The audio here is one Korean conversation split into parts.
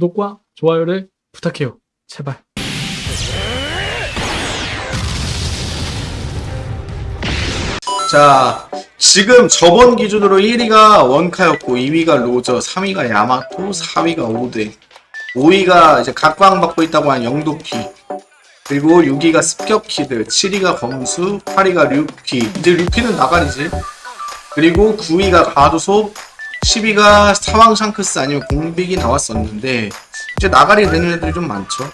구독과 좋아요를 부탁해요. 제발. 자, 지금 저번 기준으로 1위가 원카였고 2위가 로저, 3위가 야마토, 4위가 오드, 5위가 이제 각광 받고 있다고 한 영도피, 그리고 6위가 습격키드, 7위가 검수, 8위가 류피, 이제 류피는 나가리지. 그리고 9위가 가두소, 10위가 사왕 샹크스 아니면 공빅이 나왔었는데 이제 나가리 되는 애들이 좀 많죠.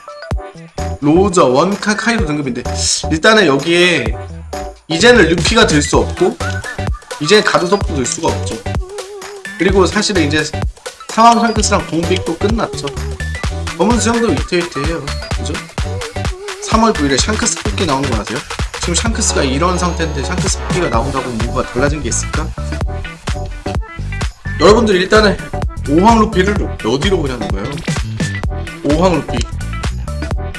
로저, 원카, 카이도 등급인데 일단은 여기에 이제는 루피가 될수 없고 이제 가두석도 될 수가 없죠 그리고 사실은 이제 상황 샹크스랑 공빅도 끝났죠 검은 수영도 위태위태해요 그죠? 3월 9일에 샹크스 뽑기 나온 거 아세요? 지금 샹크스가 이런 상태인데 샹크스 뽑기가 나온다고 뭐가 달라진 게 있을까? 여러분들 일단은 오황 루피를 어디로 보냐는 거예요 오황 루피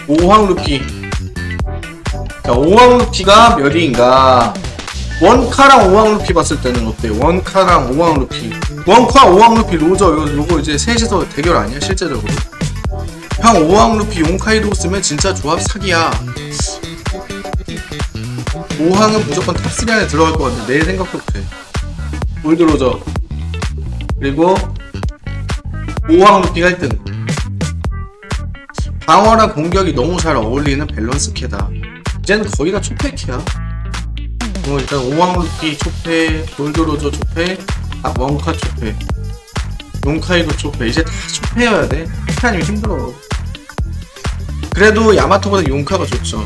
오황 루피 자, 오황 루피가 몇 위인가? 원카랑 오황 루피 봤을 때는 어때요? 원카랑 오황 루피. 원카, 오황 루피, 로저, 요거, 요거 이제 셋이서 대결 아니야, 실제적으로? 형, 오왕 루피, 용카이도 쓰면 진짜 조합 사기야. 오황은 무조건 top 3 안에 들어갈 것 같아. 내 생각도 그래. 골드 로저. 그리고, 오왕 루피가 1등. 방어랑 공격이 너무 잘 어울리는 밸런스 캐다. 이제는 거의 다 초패캐야. 뭐 일단 오황루피 초패, 골드로저 초패, 아 원카 초패, 용카이도 초패. 이제 다 초패여야 돼. 초패 아니면 힘들어. 그래도 야마토보다 용카가 좋죠.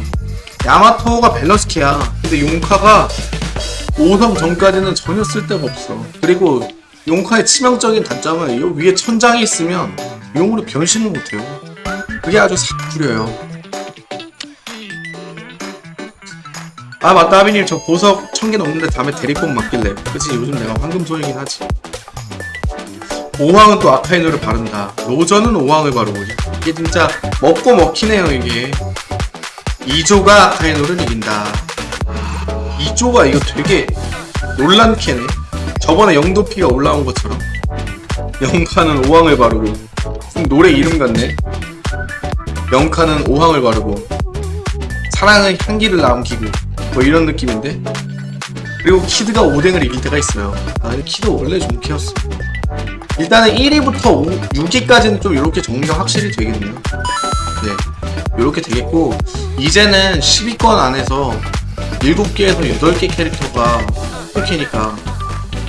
야마토가 밸런스캐야. 근데 용카가 5성 전까지는 전혀 쓸데가 없어. 그리고 용카의 치명적인 단점은 이 위에 천장이 있으면 용으로 변신을 못해요. 그게 아주 싹 구려요. 아 맞다 하빈님. 저 보석 천 개 넘는데 다음에 대리권 맡길래. 그치 요즘 내가 황금 소이긴 하지. 오황은 또 아카이노를 바른다. 로저는 오황을 바르고 이게 진짜 먹고 먹히네요 이게. 이조가 아카이누를 이긴다. 이조가 이거 되게 논란캐네 저번에 영루피가 올라온 것처럼 용카는 오황을 바르고 노래 이름 같네. 용카는 오황을 바르고 사랑은 향기를 남기고 뭐 이런 느낌인데? 그리고 키드가 오뎅을 이길 때가 있어요. 아 키드 원래 좀 키웠어. 일단은 1위부터 6위까지는 좀 이렇게 정리가 확실히 되겠네요. 네 이렇게 되겠고 이제는 10위권 안에서 7개에서 8개 캐릭터가 뽑히니까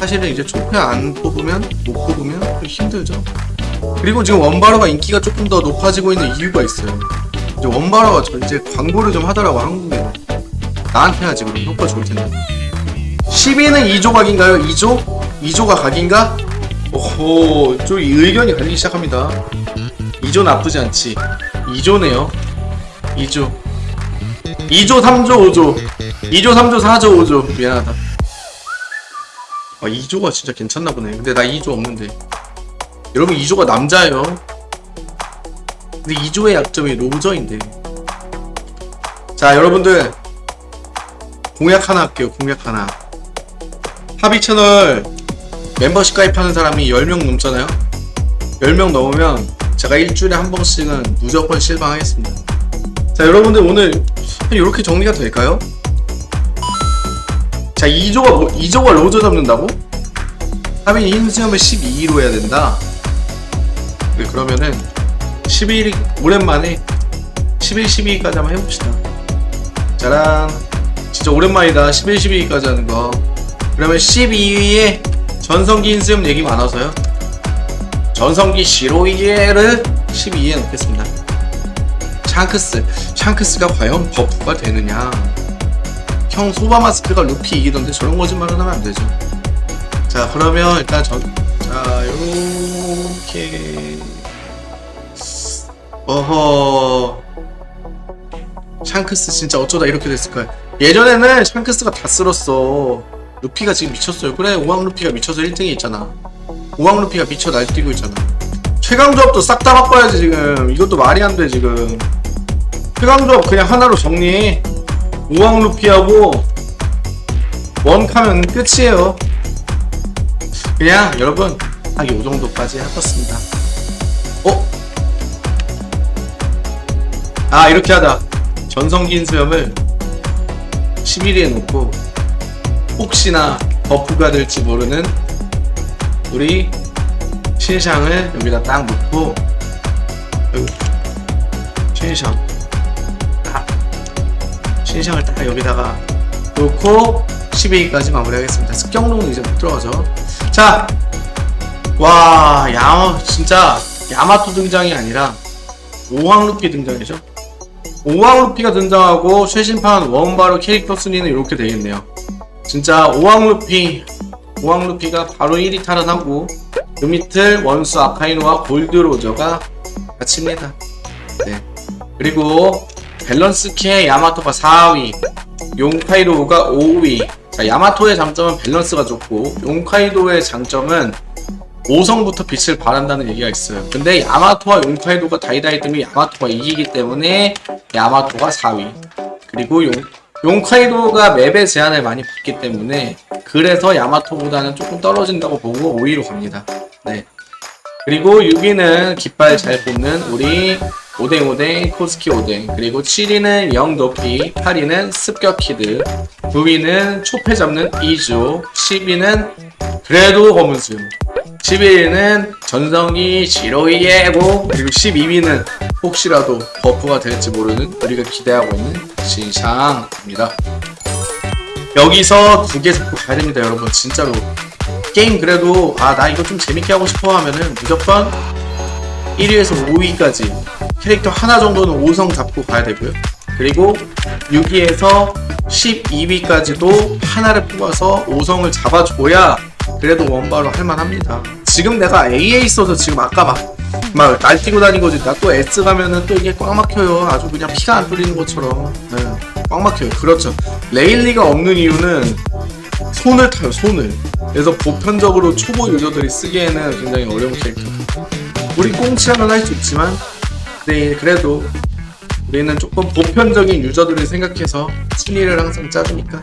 사실은 이제 초패 안 뽑으면 못 뽑으면 좀 힘들죠. 그리고 지금 원바로가 인기가 조금 더 높아지고 있는 이유가 있어요. 이제 원바로가 저 이제 광고를 좀 하더라고 한국에. 나한테 하지 그럼 효과 좋을 텐데. 10위는 2조 각인가요? 2조? 2조가 각인가? 오호 좀 의견이 갈리기 시작합니다. 2조 나쁘지 않지. 2조네요. 2조. 2조 3조 5조. 2조 3조 4조 5조. 미안하다 아 2조가 진짜 괜찮나 보네. 근데 나 2조 없는데. 여러분 2조가 남자예요. 근데 2조의 약점이 로저인데. 자 여러분들. 공약 하나 할게요 공약 하나. 합의 채널 멤버십 가입하는 사람이 10명 넘잖아요. 10명 넘으면 제가 일주일에 한 번씩은 무조건 실방하겠습니다. 자 여러분들 오늘 이렇게 정리가 될까요? 자 2조가 뭐, 2조가 로저 잡는다고? 합의 인수염을 12로 해야 된다. 네, 그러면은 11일 오랜만에 11, 12까지 한번 해봅시다. 짜란. 진짜 오랜만이다. 11, 12위까지 하는 거. 그러면 12위에 전성기 인수염 얘기 많아서요. 전성기 시로이에를 12위에 넣겠습니다. 샹크스. 샹크스가 과연 버프가 되느냐 형 소바마스크가 루피 이기던데 저런 거짓말은 하면 안 되죠. 자 그러면 일단 전, 자 요렇게. 어허. 샹크스 진짜 어쩌다 이렇게 됐을까요? 예전에는 샹크스가 다 쓸었어. 루피가 지금 미쳤어요. 그래 오왕 루피가 미쳐서 1등에 있잖아. 오왕 루피가 미쳐 날뛰고 있잖아. 최강 조합도 싹 다 바꿔야지 지금. 이것도 말이 안 돼 지금. 최강 조합 그냥 하나로 정리 해 오왕 루피하고 원카면 끝이에요. 그냥 여러분 딱 요정도까지 해봤습니다. 어? 아 이렇게 하자. 전성긴 수염을 11위에 놓고 혹시나 버프가 될지 모르는 우리 신상을 여기다 딱 놓고 신상 딱 신상을 딱 여기다가 놓고 12위까지 마무리하겠습니다 습격로는 이제 못 들어가죠 자 와, 야, 진짜 야마토 등장이 아니라 오황 루피 등장이죠. 오황 루피가 등장하고 최신판 원바로 캐릭터 순위는 이렇게 되겠네요. 진짜 오황 루피, 오황 루피가 바로 1위 탈환하고 그 밑을 원수 아카이누와 골드 로저가 같이입니다. 네. 그리고 밸런스캐의 야마토가 4위, 용카이도가 5위. 자, 야마토의 장점은 밸런스가 좋고 용카이도의 장점은 5성부터 빛을 발한다는 얘기가 있어요. 근데 야마토와 용카이도가 다이다이 때문에 야마토가 이기기 때문에 야마토가 4위. 그리고 용, 용카이도가 맵의 제한을 많이 받기 때문에 그래서 야마토보다는 조금 떨어진다고 보고 5위로 갑니다. 네. 그리고 6위는 깃발 잘 뽑는 우리 오뎅오뎅 코즈키 오뎅. 그리고 7위는 영루피 8위는 습격키드 9위는 초패 잡는 이조 10위는 그래도 검은수 11위는 전성기 지로이 예고 그리고 12위는 혹시라도 버프가 될지 모르는 우리가 기대하고 있는 신상입니다. 여기서 두 개 잡고 가야 됩니다 여러분. 진짜로. 게임 그래도 아 나 이거 좀 재밌게 하고 싶어 하면은 무조건 1위에서 5위까지 캐릭터 하나 정도는 5성 잡고 가야 되고요. 그리고 6위에서 12위까지도 하나를 뽑아서 5성을 잡아줘야 그래도 원바로 할만합니다. 지금 내가 A에 있어서 지금 아까 막 막 날뛰고 다닌 거지 나 또 S 가면은 또 이게 꽉 막혀요. 아주 그냥 피가 안 뚫리는 것처럼. 네, 꽉 막혀요. 그렇죠. 레일리가 없는 이유는 손을 타요 손을. 그래서 보편적으로 초보 유저들이 쓰기에는 굉장히 어려운 캐릭터 우리 꽁치라면 할수 있지만 네 그래도 우리는 조금 보편적인 유저들을 생각해서 순위를 항상 짜주니까